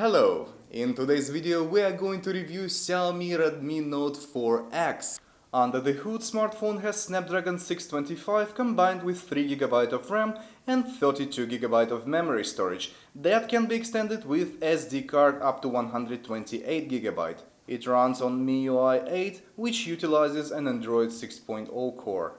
Hello! In today's video we are going to review Xiaomi Redmi Note 4X. Under the hood smartphone has Snapdragon 625 combined with 3GB of RAM and 32GB of memory storage that can be extended with SD card up to 128GB. It runs on MIUI 8 which utilizes an Android 6.0 core.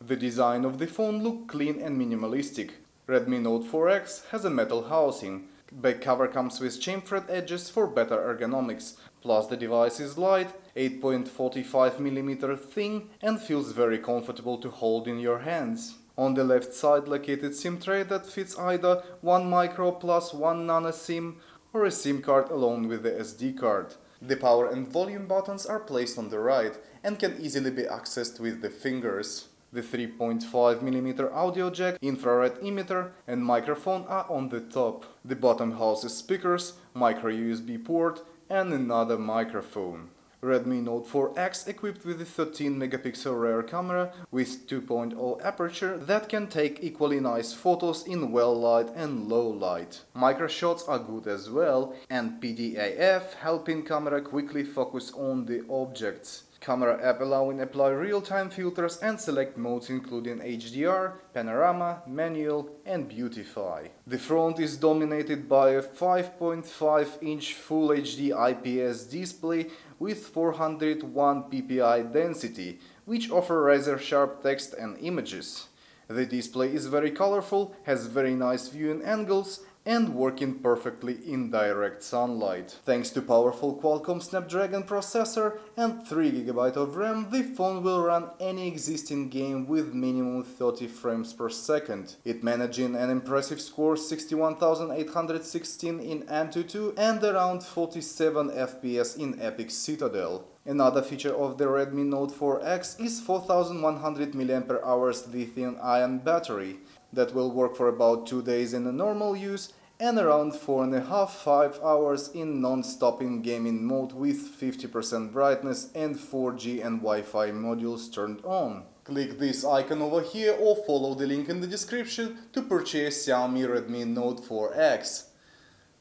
The design of the phone looks clean and minimalistic. Redmi Note 4X has a metal housing. Back cover comes with chamfered edges for better ergonomics, plus the device is light, 8.45mm thin and feels very comfortable to hold in your hands. On the left side located SIM tray that fits either 1 micro plus 1 nano SIM or a SIM card along with the SD card. The power and volume buttons are placed on the right and can easily be accessed with the fingers. The 3.5mm audio jack, infrared emitter and microphone are on the top. The bottom houses speakers, micro USB port and another microphone. Redmi Note 4X equipped with a 13 megapixel rear camera with 2.0 aperture that can take equally nice photos in well light and low light. Micro shots are good as well and PDAF helping camera quickly focus on the objects. Camera app allowing apply real-time filters and select modes including HDR, panorama, manual and beautify. The front is dominated by a 5.5 inch Full HD IPS display with 401 ppi density, which offer razor sharp text and images. The display is very colorful, has very nice viewing angles and working perfectly in direct sunlight. Thanks to powerful Qualcomm Snapdragon processor and 3GB of RAM, the phone will run any existing game with minimum 30 frames per second. It managing an impressive score 61816 in Antutu and around 47 FPS in Epic Citadel. Another feature of the Redmi Note 4X is 4100 mAh lithium-ion battery that will work for about 2 days in a normal use and around 4.5-5 hours in non-stopping gaming mode with 50% brightness and 4G and Wi-Fi modules turned on. Click this icon over here or follow the link in the description to purchase Xiaomi Redmi Note 4X.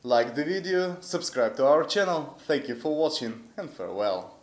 Like the video, subscribe to our channel, thank you for watching and farewell.